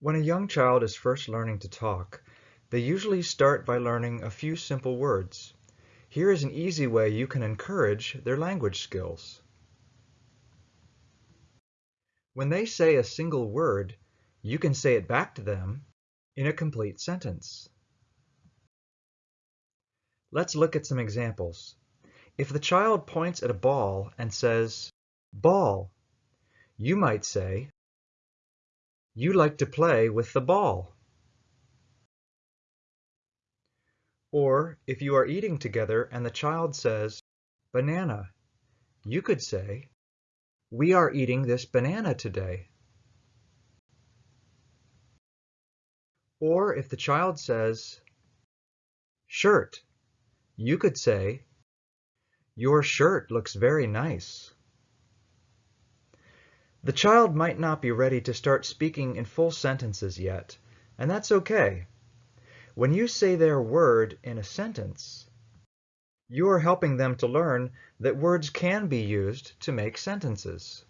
When a young child is first learning to talk, they usually start by learning a few simple words. Here is an easy way you can encourage their language skills. When they say a single word, you can say it back to them in a complete sentence. Let's look at some examples. If the child points at a ball and says, ball, you might say, you like to play with the ball. Or if you are eating together and the child says, banana, you could say, we are eating this banana today. Or if the child says, shirt, you could say, your shirt looks very nice. The child might not be ready to start speaking in full sentences yet, and that's okay. When you say their word in a sentence, you are helping them to learn that words can be used to make sentences.